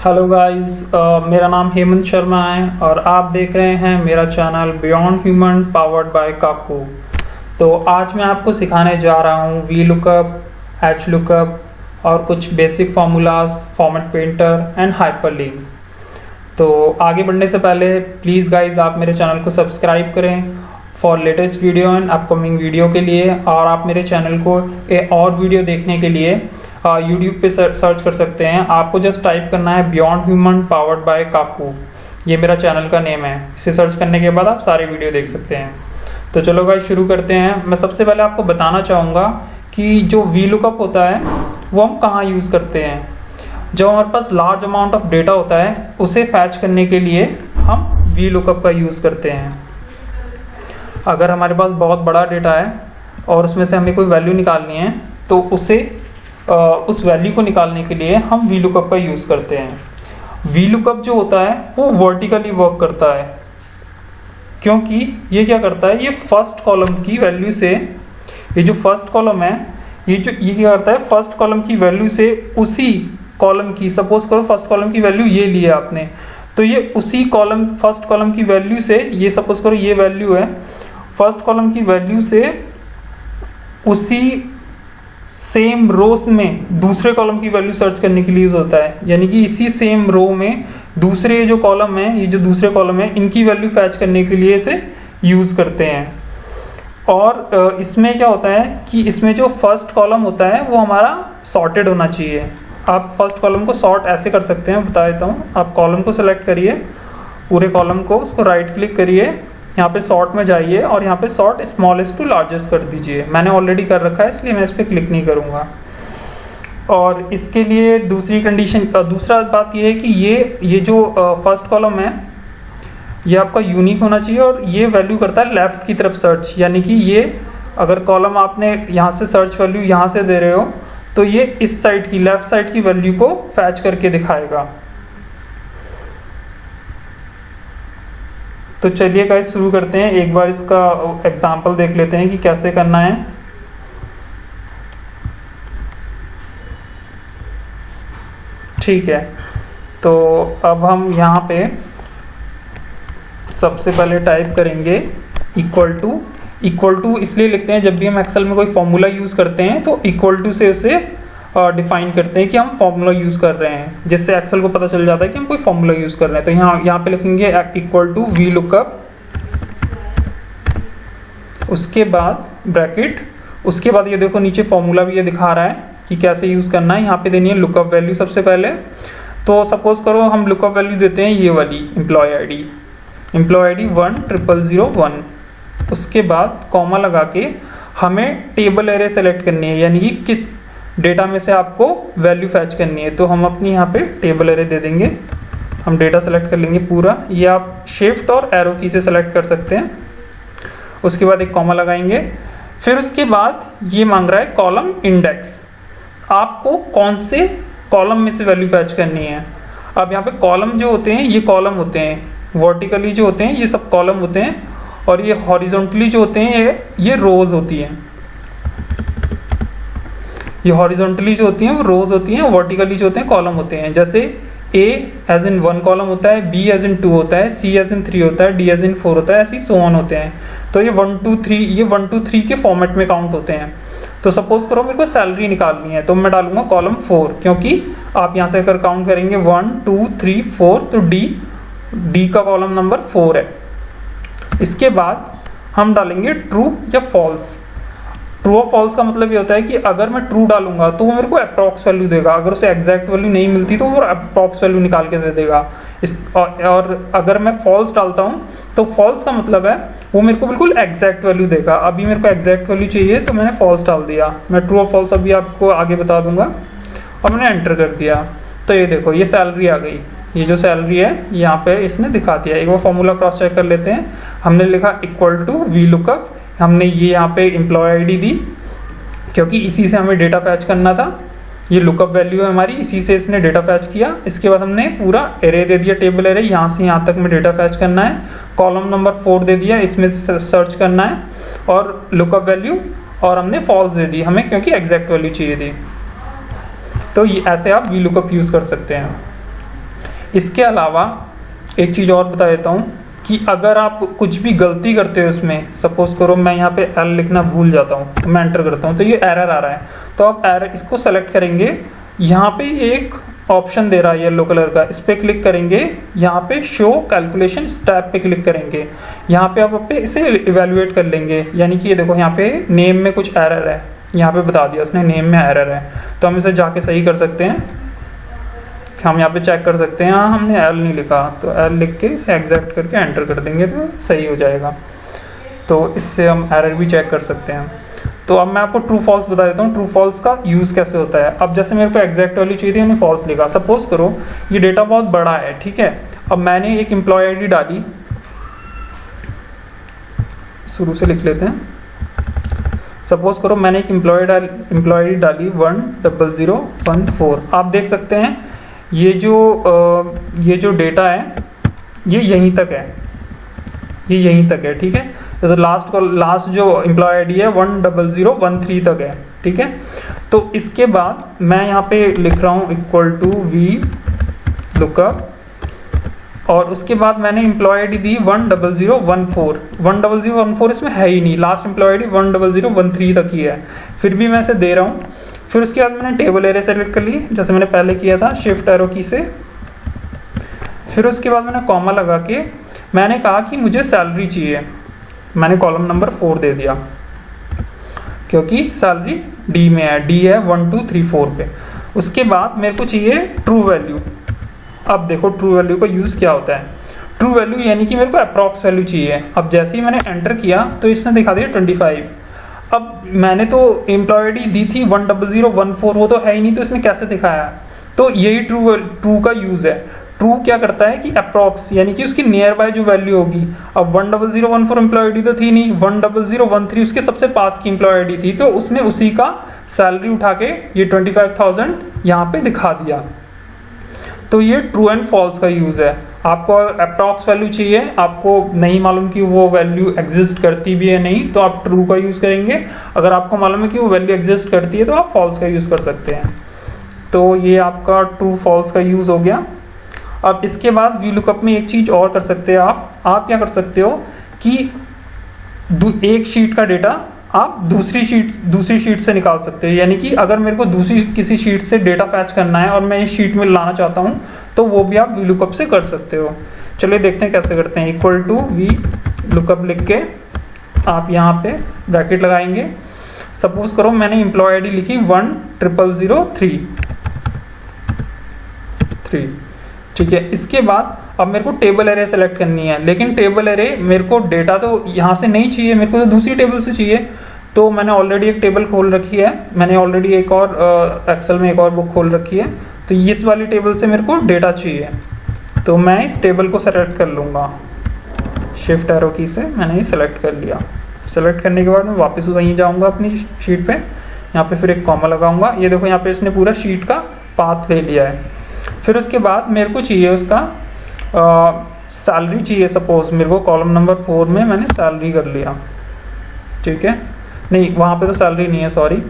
Hello guys मेरा नाम हेमंत शर्मा है और आप देख रहे हैं मेरा channel beyond human powered by Kaku तो आज मैं आपको सिखाने जा रहा हूँ वी लुकअप एच लुकअप और कुछ basic formulas format painter and hyperlink तो आगे बढ़ने से पहले प्लीज़ गाइज़ आप मेरे चैनल को सब्सक्राइब करें for latest video and upcoming video के लिए और आप मेरे चैनल को ए और वीडियो देखने के लिए यूट्यूब पे सर्च कर सकते हैं। आपको जस्ट टाइप करना है beyond human powered by Kaku ये मेरा चैनल का नेम है। इसे सर्च करने के बाद आप सारे वीडियो देख सकते हैं। तो चलो गाइस शुरू करते हैं। मैं सबसे पहले आपको बताना चाहूँगा कि जो वी लुकअप होता है, वो हम कहाँ यूज़ करते हैं। जब हमारे पास लार्ज अमाउंट ऑफ़ डेटा होता है, उसे फैच करने के लिए हम वी लुकअप का यूज़ करते हैं। अगर हमारे पास बहुत बड़ा डेटा है और उसमें से हमें कोई वैल्यू निकालनी है तो उसे उस वैल्यू को निकालने के लिए हम वी लुकअप का यूज़ करते हैं। वी लुकअप जो होता है, वो वर्टिकली वर्क करता है। क्योंकि ये क्या करता है? ये फ़र्स्ट कॉलम की वैल्यू से, ये जो फ़र्स्ट कॉलम है, ये जो, ये क्या करता है? फ़र्स्ट कॉलम की वैल्यू से उसी कॉलम की सपोज़ करो फ़र्स्ट कॉलम की वैल्यू ये लिया आपने। तो ये उसी कॉलम फ़र्स्ट कॉलम की वैल्यू से, ये सपोज़ करो ये वैल्यू है। फ़र्स्ट कॉलम की वैल्यू से उसी सेम रोस में दूसरे कॉलम की वैल्यू सर्च करने के लिए यूज़ होता है। यानी कि इसी सेम रो में दूसरे जो कॉलम है, ये जो दूसरे कॉलम है, इनकी वैल्यू फैच करने के लिए इसे यूज़ करते हैं। और इसमें क्या होता है कि इसमें जो फ़र्स्ट कॉलम होता है, वो हमारा सॉर्टेड होना चाहिए। आप फ़र्स्ट कॉलम को सॉर्ट ऐसे कर सकते हैं बता देता हूँ। आप कॉलम को सिलेक्ट करिए, पूरे कॉलम को उसको राइट क्लिक करिए यहाँ पे सॉर्ट में जाइए और यहाँ पे सॉर्ट स्मॉलेस्ट टू लार्जेस्ट कर दीजिए। मैंने ऑलरेडी कर रखा है, इसलिए मैं इस पर क्लिक नहीं करूँगा। और इसके लिए दूसरी कंडीशन दूसरा बात ये है कि ये ये जो फ़र्स्ट कॉलम है, ये आपका यूनिक होना चाहिए और ये वैल्यू करता है लेफ़्ट की तरफ़ सर्च यानी कि ये, अगर कॉलम आपने यहाँ से सर्च वैल्यू यहाँ से दे रहे हो तो ये इस साइड की लेफ़्ट साइड की वैल्यू को फैच करके दिखाएगा। तो चलिए गाइस शुरू करते हैं। एक बार इसका एग्ज़ाम्पल देख लेते हैं कि कैसे करना है। ठीक है। तो अब हम यहाँ पे सबसे पहले टाइप करेंगे इक्वल टू इक्वल टू इसलिए लिखते हैं, जब भी हम एक्सेल में कोई फॉर्मूला यूज़ करते हैं तो इक्वल टू से उसे डिफाइन करते हैं कि हम फॉर्मूला यूज़ कर रहे हैं, जिससे एक्सेल को पता चल जाता है कि हम कोई फॉर्मूला यूज़ कर रहे हैं। तो यहाँ यहाँ पे लिखेंगे इक्वल टू वी लुकअप उसके बाद ब्रैकेट उसके बाद ये देखो नीचे फॉर्मूला भी ये दिखा रहा है कि कैसे यूज़ करना है। यहाँ पे देनी है लुकअप वैल्यू सबसे पहले। तो सपोज़ करो हम लुकअप वैल्यू देते हैं ये वाली employee I D employee I D one triple zero one उसके बाद कॉमा लगा के हमें टेबल एरे सेलेक्ट करनी है, यानी कि किस डेटा में से आपको वैल्यू फैच करनी है तो हम अपनी यहाँ पे टेबल एरे दे देंगे। हम डेटा सेलेक्ट कर लेंगे पूरा। ये आप शिफ्ट और एरो की से सेलेक्ट कर सकते हैं। उसके बाद एक कॉमा लगाएँगे। फिर उसके बाद ये मांग रहा है कॉलम इंडेक्स आपको कौन से कॉलम में से वैल्यू फैच करनी है? अब यहाँ पे कॉलम जो होते हैं, ये कॉलम होते हैं। वर्टिकली जो होते हैं, ये सब कॉलम होते हैं। और ये हॉरिजॉन्टली जो होते हैं, ये ये रोज होती हैं। ये हॉरिजॉन्टली जो होती हैं, वो रोज होती हैं, वर्टिकली जो होते हैं, कॉलम होते हैं। जैसे A age in one column होता है बी एज इन टू होता है सी एज इन थ्री होता है डी एज इन फोर होता है, ऐसी सो ऑन होते हैं। तो ये वन टू थ्री ये वन टू थ्री के फॉर्मेट में काउंट होते हैं। तो सपोज़ करो मेरे को सैलरी निकालनी है तो मैं डालूँगा कॉलम फोर क्योंकि आप यहाँ से अगर काउंट करेंगे वन टू थ्री फोर तो डी डी का कॉलम नंबर फोर है। इसके बाद हम डालेंगे ट्रू या फॉल्स ट्रू और फॉल्स का मतलब ये होता है कि अगर मैं ट्रू डालूँगा तो वो मेरे को अप्रॉक्स वैल्यू देगा। अगर उसे एग्जैक्ट वैल्यू नहीं मिलती तो वो अप्रॉक्स वैल्यू निकाल के दे देगा। इस और, अगर मैं फॉल्स डालता हूँ तो फॉल्स का मतलब है वो मेरे को बिल्कुल एग्जैक्ट वैल्यू देगा। अभी मेरे को एग्जैक्ट वैल्यू चाहिए तो मैंने फॉल्स डाल दिया। मैं ट्रू और फॉल्स अभी आपको आगे बता दूँगा। और मैंने एंटर कर दिया। तो ये देखो ये सैलरी आ गई। ये जो सैलरी है यहाँ पे इसने दिखा दिया। एक बार फॉर्मूला क्रॉस चेक कर लेते हैं। हमने लिखा इक्वल टू वी लुकअप हमने ये यहाँ पे एम्प्लॉय आईडी दी, क्योंकि इसी से हमें डेटा फैच करना था। ये लुकअप वैल्यू है हमारी, इसी से इसने डेटा फैच किया। इसके बाद हमने पूरा एरे दे दिया टेबल एरे यहाँ से यहाँ तक में डेटा फैच करना है। कॉलम नंबर फोर दे दिया, इसमें सर्च करना है। और लुकअप वैल्यू और हमने फॉल्स दे दी हमें, क्योंकि एग्जैक्ट वैल्यू चाहिए थी। तो ये ऐसे आप वी लुकअप यूज़ कर सकते हैं। इसके अलावा एक चीज़ और बता देता हूँ। कि अगर आप कुछ भी गलती करते हो इसमें सपोज़ करो मैं यहाँ पे एल लिखना भूल जाता हूँ मैं एंटर करता हूँ तो ये एरर आ रहा है। तो आप एरर इसको सेलेक्ट करेंगे, यहाँ पे एक ऑप्शन दे रहा है येलो कलर का, इस पर क्लिक करेंगे, यहाँ पे शो कैलकुलेशन स्टेप पे क्लिक करेंगे। यहाँ पे आप पे इसे इवेल्युएट कर लेंगे, यानी कि ये देखो यहाँ पे नेम में कुछ एरर है, यहाँ पे बता दिया उसने नेम में एरर है तो हम इसे जाके सही कर सकते हैं। हम यहाँ पे चेक कर सकते हैं। हाँ हमने एल नहीं लिखा। तो एल लिख के इसे एग्जैक्ट करके एंटर कर देंगे तो सही हो जाएगा। तो इससे हम एरर भी चेक कर सकते हैं। तो अब मैं आपको ट्रू फॉल्स बता देता हूँ। ट्रू फॉल्स का यूज़ कैसे होता है? अब जैसे मेरे को एग्जैक्ट वाली चाहिए थी मैंने फॉल्स लिखा। सपोज़ करो, ये डेटा बहुत बड़ा है, ठीक है? अब मैंने एक एम्प्लॉय आई डाली। शुरू से लिख लेते हैं। सपोज़ करो, मैंने एक एम्प्लॉय डाल एम्प्लॉय डाली one double zero one four आप देख सकते हैं ये जो ये जो डेटा है, ये यहीं तक है। ये यहीं तक है, ठीक है? तो लास्ट लास्ट जो एम्प्लॉय आईडी है one double zero one three तक है, ठीक है? तो इसके बाद मैं यहाँ पे लिख रहा हूँ इक्वल टू वी लुकअप और उसके बाद मैंने एम्प्लॉय आईडी दी one double zero one four one double zero one four इसमें है ही नहीं। Last employee ID one double zero one three तक ही है। फिर भी मैं इसे दे रहा हूँ। फिर उसके बाद मैंने टेबल एरिया सेलेक्ट कर ली जैसे मैंने पहले किया था शिफ्ट एरो की से। फिर उसके बाद मैंने कॉमा लगा के, मैंने कहा कि मुझे सैलरी चाहिए। मैंने कॉलम नंबर फोर दे दिया। क्योंकि सैलरी डी में है डी है वन टू थ्री फोर पे। उसके बाद मेरे को चाहिए ट्रू वैल्यू अब देखो ट्रू वैल्यू का यूज़ क्या होता है। ट्रू वैल्यू यानी कि मेरे को अप्रॉक्स वैल्यू चाहिए। अब जैसे ही मैंने एंटर किया तो इसने दिखा दिया ट्वेंटी फाइव अब मैंने तो एम्प्लॉय दी थी one double zero one four वो तो है ही नहीं तो इसने कैसे दिखाया? तो यही ट्रू ट्रू का यूज़ है। ट्रू क्या करता है कि अप्रॉक्स यानी कि उसकी नियर बाय जो वैल्यू होगी। अब one double zero one four employee तो थी नहीं one double zero one three उसके सबसे पास की एम्प्लॉय थी तो उसने उसी का सैलरी उठा के ये ट्वेंटी फाइव थाउज़ेंड यहाँ पे दिखा दिया। तो ये ट्रू एंड फॉल्स का यूज़ है। आपको अप्रॉक्स वैल्यू चाहिए। आपको नहीं मालूम कि वो वैल्यू एग्जिस्ट करती भी है नहीं तो आप ट्रू का यूज़ करेंगे। अगर आपको मालूम है कि वो वैल्यू एग्जिस्ट करती है तो आप फॉल्स का यूज़ कर सकते हैं। तो ये आपका ट्रू फॉल्स का यूज़ हो गया। अब इसके बाद वी लुकअप में एक चीज़ और कर सकते हैं आप। आप क्या कर सकते हो कि एक शीट का डेटा आप दूसरी शीट दूसरी शीट से निकाल सकते हो। यानी कि अगर मेरे को दूसरी, किसी शीट से डेटा फैच करना है और मैं इस शीट में लाना चाहता हूँ तो वो भी आप वी लुकअप से कर सकते हो। चलिए देखते हैं कैसे करते हैं। इक्वल टू वी लुकअप लिख के आप यहाँ पे ब्रैकेट लगाएँगे। सपोज़ करो मैंने एम्प्लॉय आईडी लिखी one triple zero three three ठीक है, इसके बाद अब मेरे को टेबल एरे सेलेक्ट करनी है। लेकिन टेबल एरे मेरे को डेटा तो यहाँ से नहीं चाहिए, मेरे को तो दूसरी टेबल से चाहिए। तो मैंने ऑलरेडी एक टेबल खोल रखी है। मैंने ऑलरेडी एक और एक्सेल में एक और बुक खोल रखी है। तो इस वाली टेबल से मेरे को डेटा चाहिए। तो मैं इस टेबल को सेलेक्ट कर लूँगा। शिफ्ट एरो की से मैंने ये सेलेक्ट कर लिया। सेलेक्ट करने के बाद मैं वापस वहीं जाऊँगा अपनी शीट पे। यहाँ पे फिर एक कॉमा लगाऊँगा। ये देखो, यहाँ पे इसने पूरा शीट का पाथ ले लिया है। फिर उसके बाद मेरे को चाहिए उसका सैलरी चाहिए सपोज़ मेरे को कॉलम नंबर फोर में मैंने सैलरी कर लिया। ठीक है? नहीं, वहाँ पे तो सैलरी नहीं है सॉरी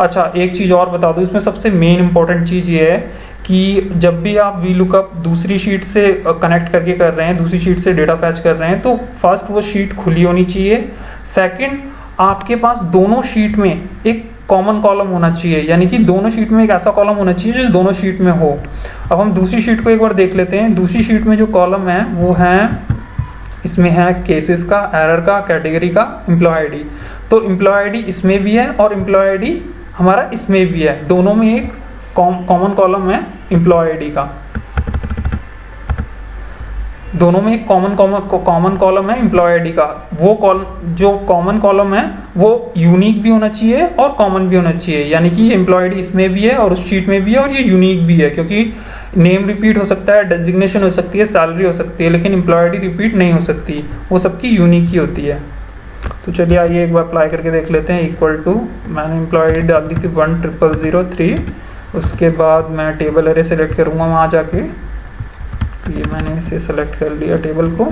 अच्छा एक चीज़ और बता दूँ, इसमें सबसे मेन इंपॉर्टेंट चीज़ ये है कि जब भी आप वी लुकअप दूसरी शीट से कनेक्ट करके कर रहे हैं, दूसरी शीट से डेटा फैच कर रहे हैं तो फ़र्स्ट वो शीट खुली होनी चाहिए. सेकंड आपके पास दोनों शीट में एक कॉमन कॉलम होना चाहिए. यानी कि दोनों शीट में एक ऐसा कॉलम होना चाहिए जो दोनों शीट में हो. अब हम दूसरी शीट को एक बार देख लेते हैं. दूसरी शीट में जो कॉलम है, वो है, इसमें है केसेस का एरर का कैटेगरी का एम्प्लॉय आईडी तो एम्प्लॉय आईडी इसमें भी है और एम्प्लॉय आईडी हमारा इसमें भी है। दोनों में एक कॉमन कॉलम है एम्प्लॉय आईडी का। दोनों में एक कॉमन कॉमन कॉलम है एम्प्लॉय आईडी का। वो कॉलम जो कॉमन कॉलम है, वो यूनिक भी होना चाहिए और कॉमन भी होना चाहिए। यानी कि एम्प्लॉय आईडी इसमें भी है और उस शीट में भी है और ये यूनिक भी है, क्योंकि नेम रिपीट हो सकता है डेजिग्नेशन हो सकती है सैलरी हो सकती है, लेकिन एम्प्लॉय आईडी रिपीट नहीं हो सकती। वो सबकी यूनिक ही होती है। तो चलिए आइए एक बार अप्लाई करके देख लेते हैं इक्वल टू मैंने एम्प्लॉय डाल दी थी वन ट्रिपल ज़ीरो थ्री उसके बाद मैं टेबल अरे सेलेक्ट करूँगा वहाँ जाके। तो ये मैंने इसे सेलेक्ट कर लिया टेबल को।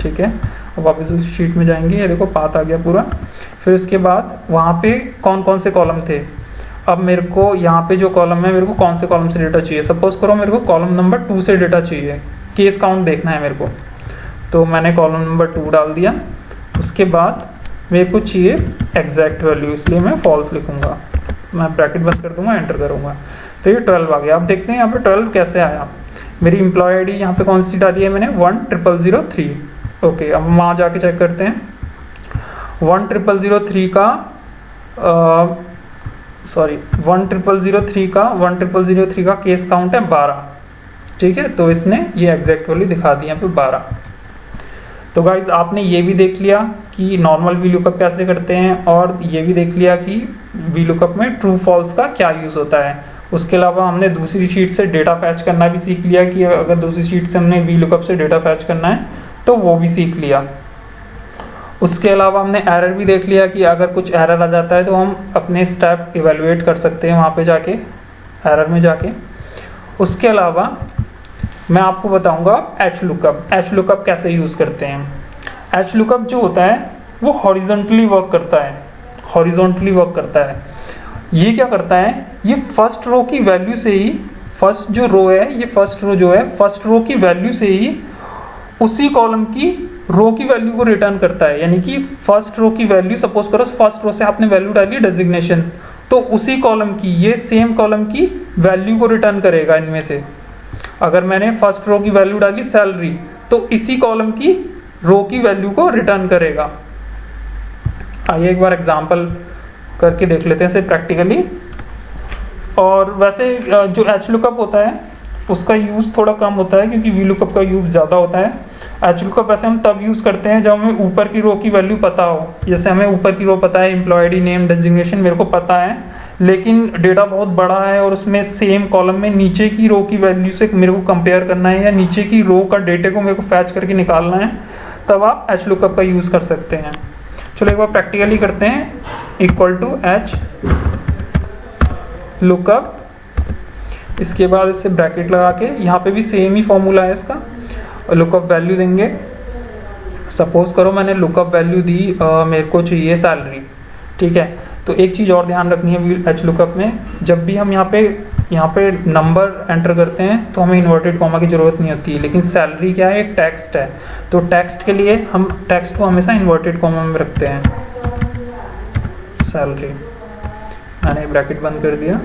ठीक है? अब वापस उस शीट में जाएँगे, ये देखो पात आ गया पूरा। फिर उसके बाद वहाँ पे कौन कौन से कॉलम थे? अब मेरे को यहाँ पे जो कॉलम है, मेरे को कौन से कॉलम से डेटा चाहिए? सपोज़ करो मेरे को कॉलम नंबर टू से डेटा चाहिए। केस काउंट देखना है मेरे को। तो मैंने कॉलम नंबर टू डाल दिया। उसके बाद मेरे को चाहिए एग्जैक्ट वैल्यू इसलिए मैं फॉल्स लिखूँगा। मैं ब्रैकेट बंद कर दूँगा एंटर करूँगा। तो ये ट्वेल्व आ गया। अब देखते हैं यहाँ पे ट्वेल्व कैसे आया? मेरी इंप्लॉय आई डी यहाँ पे कौन सी डाली है मैंने? One triple zero three okay अब हम वहाँ जाके चेक करते हैं। वन ट्रिपल ज़ीरो थ्री का sorry one triple zero three का वन ट्रिपल ज़ीरो थ्री का केस काउंट है बारह। ठीक है? तो इसने ये एग्जैक्ट वैल्यू दिखा दी यहाँ पे बारह। तो गाइज़ आपने ये भी देख लिया कि नॉर्मल वी लुकअप कैसे करते हैं और ये भी देख लिया कि वी लुकअप में ट्रू फॉल्स का क्या यूज़ होता है। उसके अलावा हमने दूसरी शीट से डेटा फैच करना भी सीख लिया कि अगर दूसरी शीट से हमने वी लुकअप से डेटा फैच करना है तो वो भी सीख लिया। उसके अलावा हमने एरर भी देख लिया कि अगर कुछ एरर आ जाता है तो हम अपने स्टेप इवेलुएट कर सकते हैं वहाँ पे जाके एरर में जाके। उसके अलावा मैं आपको बताऊँगा एच लुकअप एच लुकअप कैसे यूज़ करते हैं? एच लुकअप जो होता है, वो हॉरिजॉन्टली वर्क करता है. हॉरिजॉन्टली वर्क करता है. ये क्या करता है? ये फ़र्स्ट रो की वैल्यू से ही फ़र्स्ट जो रो है, ये फ़र्स्ट रो जो है फ़र्स्ट रो की वैल्यू से ही उसी कॉलम की रो की वैल्यू को रिटर्न करता है. यानी कि फ़र्स्ट रो की वैल्यू सपोज़ करो फ़र्स्ट रो से आपने वैल्यू डाली डेजिग्नेशन तो उसी कॉलम की, ये सेम कॉलम की वैल्यू को रिटर्न करेगा इनमें से. अगर मैंने फ़र्स्ट रो की वैल्यू डाली सैलरी तो इसी कॉलम की रो की वैल्यू को रिटर्न करेगा। आइए एक बार एग्ज़ाम्पल करके देख लेते हैं इसे प्रैक्टिकली और वैसे जो एच लुकअप होता है, उसका यूज़ थोड़ा कम होता है, क्योंकि वी लुकअप का यूज़ ज़्यादा होता है। एच लुकअप वैसे हम तब यूज़ करते हैं जब हमें ऊपर की रो की वैल्यू पता हो। जैसे हमें ऊपर की रो पता है एम्प्लॉयडी नेम डेजिग्नेशन मेरे को पता है। लेकिन डेटा बहुत बड़ा है और उसमें सेम कॉलम में नीचे की रो की वैल्यू से मेरे को कंपेयर करना है या नीचे की रो का डेटे को मेरे को फैच करके निकालना है तब आप एच लुकअप का यूज़ कर सकते हैं। चलो एक बार प्रैक्टिकली करते हैं। इक्वल टू एच लुकअप इसके बाद इसे ब्रैकेट लगा के यहाँ पे भी सेम ही फॉर्मूला है इसका। लुकअप वैल्यू देंगे। सपोज़ करो मैंने लुकअप वैल्यू दी आ, मेरे को चाहिए सैलरी ठीक है? तो एक चीज़ और ध्यान रखनी है एच लुकअप में, जब भी हम यहाँ पे यहाँ पे नंबर एंटर करते हैं तो हमें इन्वर्टेड कॉमा की ज़रूरत नहीं होती, लेकिन सैलरी क्या है? एक टेक्स्ट है। तो टेक्स्ट के लिए हम टेक्स्ट को हमेशा इन्वर्टेड कॉमा में रखते हैं। सैलरी मैंने ब्रैकेट बंद कर दिया।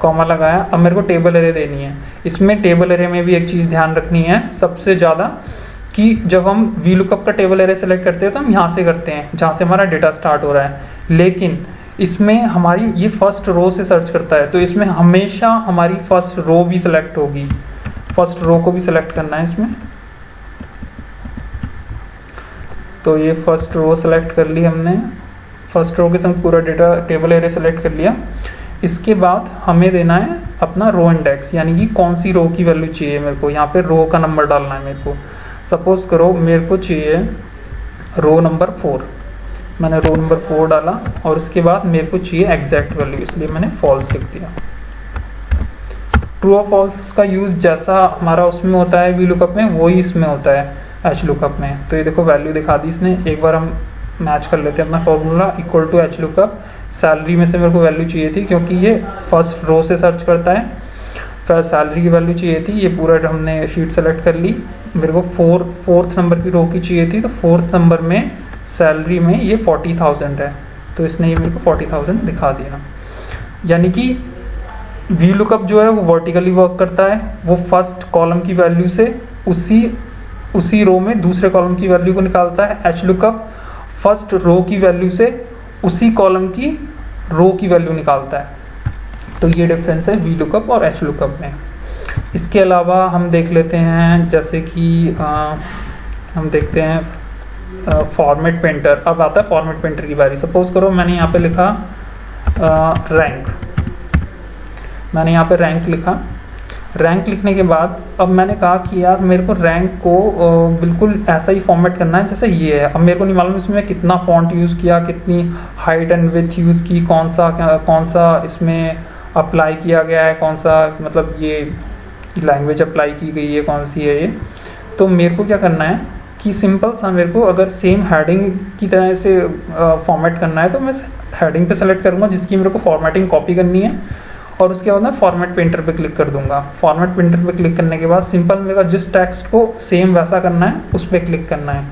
कॉमा लगाया। अब मेरे को टेबल एरे देनी है। इसमें टेबल एरे में भी एक चीज़ ध्यान रखनी है सबसे ज़्यादा, कि जब हम वी लुकअप का टेबल एरे सेलेक्ट करते हैं तो हम यहाँ से करते हैं, जहाँ से हमारा डेटा स्टार्ट हो रहा है। लेकिन इसमें हमारी, ये फ़र्स्ट रो से सर्च करता है तो इसमें हमेशा हमारी फ़र्स्ट रो भी सिलेक्ट होगी। फ़र्स्ट रो को भी सिलेक्ट करना है इसमें। तो ये फ़र्स्ट रो सेलेक्ट कर ली हमने। फ़र्स्ट रो के संग पूरा डेटा टेबल एरे सेलेक्ट कर लिया। इसके बाद हमें देना है अपना रो इंडेक्स यानी कि कौन सी रो की वैल्यू चाहिए मेरे को। यहाँ पे रो का नंबर डालना है मेरे को। सपोज़ करो मेरे को चाहिए रो नंबर फोर मैंने रो नंबर फोर डाला और उसके बाद मेरे को चाहिए एग्जैक्ट वैल्यू इसलिए मैंने फॉल्स लिख दिया। ट्रू और फॉल्स का यूज़ जैसा हमारा उसमें होता है वी लुकअप में, वही इसमें होता है एच लुकअप में। तो ये देखो वैल्यू दिखा दी इसने। एक बार हम मैच कर लेते हैं अपना formula equal to H lookup salary में से मेरे को वैल्यू चाहिए थी, क्योंकि ये फ़र्स्ट रो से सर्च करता है। फिर सैलरी की वैल्यू चाहिए थी, ये पूरा हमने शीट सेलेक्ट कर ली। मेरे को फोर फोर्थ नंबर की रो की चाहिए थी तो फोर्थ नंबर में सैलरी में ये फोर्टी थाउज़ेंड है। तो इसने ये मेरे को फोर्टी थाउज़ेंड दिखा दिया। यानी कि वी लुकअप जो है वो वर्टिकली वर्क करता है। वो फ़र्स्ट कॉलम की वैल्यू से उसी उसी रो में दूसरे कॉलम की वैल्यू को निकालता है एच लुकअप फ़र्स्ट रो की वैल्यू से उसी कॉलम की रो की वैल्यू निकालता है। तो ये डिफरेंस है वी लुकअप और एच लुकअप में। इसके अलावा हम देख लेते हैं जैसे कि आ, हम देखते हैं फॉर्मेट पेंटर अब आता है फॉर्मेट पेंटर की बारी। सपोज़ करो मैंने यहाँ पे लिखा रैंक मैंने यहाँ पे रैंक लिखा। रैंक लिखने के बाद अब मैंने कहा कि यार मेरे को रैंक को बिल्कुल ऐसा ही फॉर्मेट करना है जैसे ये है। अब मेरे को नहीं मालूम इसमें कितना फॉन्ट यूज़ किया, कितनी हाइट एंड विथ यूज़ की, कौन सा कौन सा इसमें अप्लाई किया गया है, कौन सा मतलब ये लैंग्वेज अप्लाई की गई है, कौन सी है ये। तो मेरे को क्या करना है कि सिंपल सा मेरे को अगर सेम हेडिंग की तरह से फॉर्मेट करना है तो मैं हेडिंग पे सेलेक्ट करूँगा, जिसकी मेरे को फॉर्मेटिंग कॉपी करनी है। और उसके बाद मैं फॉर्मेट पेंटर पे क्लिक कर दूँगा। फॉर्मेट पेंटर पे क्लिक करने के बाद सिंपल मेरे जिस टेक्स्ट को सेम वैसा करना है, उस पर क्लिक करना है।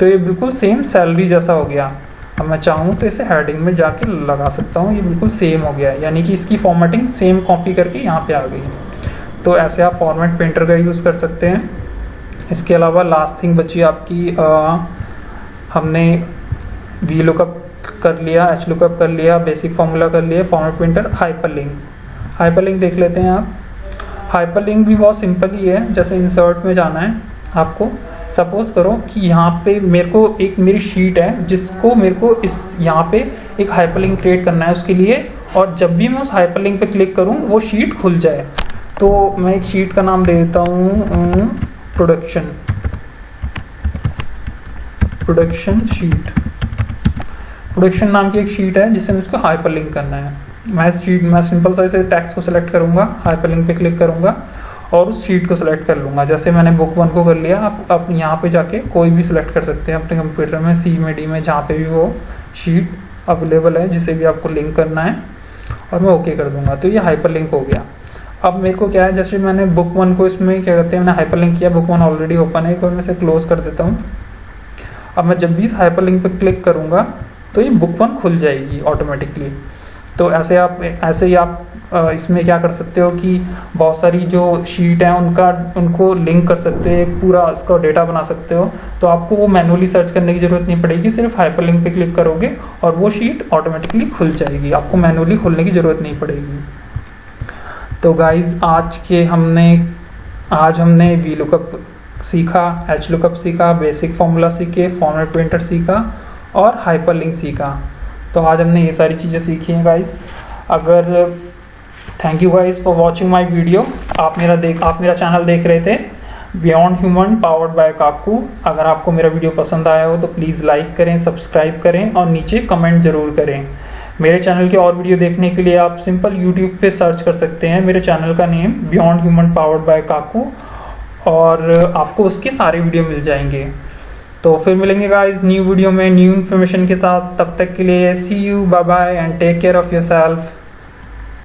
तो ये बिल्कुल सेम सैलरी जैसा हो गया। अब मैं चाहूँ तो इसे हेडिंग में जाके लगा सकता हूँ। ये बिल्कुल सेम हो गया है। यानी कि इसकी फॉर्मेटिंग सेम कॉपी करके यहाँ पे आ गई तो ऐसे आप फॉर्मेट पेंटर का यूज़ कर सकते हैं। इसके अलावा लास्ट थिंग बची आपकी आ, हमने वी लुकअप कर लिया एच लुकअप कर लिया बेसिक फॉर्मूला कर लिया format printer hyperlink hyperlink देख लेते हैं आप. हाइपर लिंक भी बहुत सिंपल ही है जैसे इंसर्ट में जाना है आपको. सपोज़ करो कि यहाँ पे मेरे को एक मेरी शीट है जिसको मेरे को इस यहाँ पे एक हाइपरलिंक क्रिएट करना है उसके लिए और जब भी मैं उस हाइपरलिंक पे क्लिक करूँ वो शीट खुल जाए. तो मैं एक शीट का नाम दे देता हूँ प्रोडक्शन प्रोडक्शन शीट प्रोडक्शन नाम की एक शीट है जिसे मुझको हाइपरलिंक करना है। मैं इस मैं सिंपल सा इसे टेक्स्ट को सिलेक्ट करूँगा हाइपरलिंक पे क्लिक करूँगा और उस शीट को सिलेक्ट कर लूँगा। जैसे मैंने बुक वन को कर लिया, आप आप यहाँ पे जाके कोई भी सिलेक्ट कर सकते हैं अपने कंप्यूटर में सी में डी में, जहाँ पे भी वो शीट अवेलेबल है, जिसे भी आपको लिंक करना है, और मैं ओके कर दूँगा। तो ये हाइपर लिंक हो गया। अब मेरे को क्या है, जैसे मैंने बुक वन को इसमें क्या कहते हैं, मैंने हाइपर लिंक किया बुक वन ऑलरेडी ओपन है, एक मैं इसे क्लोज कर देता हूँ। अब मैं जब भी इस हाइपर लिंक पर क्लिक करूँगा तो ये बुक वन खुल जाएगी ऑटोमेटिकली तो ऐसे आप, ऐसे ही आप इसमें क्या कर सकते हो कि बहुत सारी जो शीट है, उनका, उनको लिंक कर सकते हो, एक पूरा उसका डेटा बना सकते हो। तो आपको वो मैनुअली सर्च करने की ज़रूरत नहीं पड़ेगी, सिर्फ़ हाइपर लिंक पे क्लिक करोगे और वो शीट ऑटोमेटिकली खुल जाएगी। आपको मैनुअली खोलने की ज़रूरत नहीं पड़ेगी। तो गाइज़ आज के हमने, आज हमने वी लुकअप सीखा एच लुकअप सीखा बेसिक फॉर्मूला सीखे फॉर्मेट प्रिंटर सीखा और हाइपर लिंक सीखा। तो आज हमने ये सारी चीज़ें सीखी हैं गाइज़ अगर thank you guys for watching my video आप मेरा देख, आप मेरा चैनल देख रहे थे। Beyond human powered by Kaku अगर आपको मेरा वीडियो पसंद आया हो तो प्लीज़ लाइक करें सब्सक्राइब करें और नीचे कमेंट ज़रूर करें। मेरे चैनल के और वीडियो देखने के लिए आप सिंपल यूट्यूब पे सर्च कर सकते हैं। मेरे चैनल का name beyond human powered by Kaku और आपको उसके सारे वीडियो मिल जाएँगे। तो फिर मिलेंगे गाइस न्यू वीडियो में न्यू इन्फॉर्मेशन के साथ। तब तक के लिए see you bye bye and take care of yourself